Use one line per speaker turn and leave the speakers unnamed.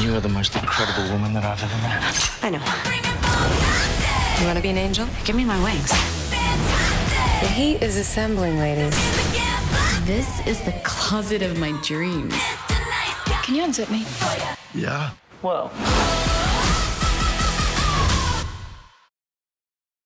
You are the most incredible woman that I've ever met.
I know. You want to be an angel? Give me my wings. The heat is assembling, ladies.
This is the closet of my dreams. Can you unzip me?
Yeah.
Whoa.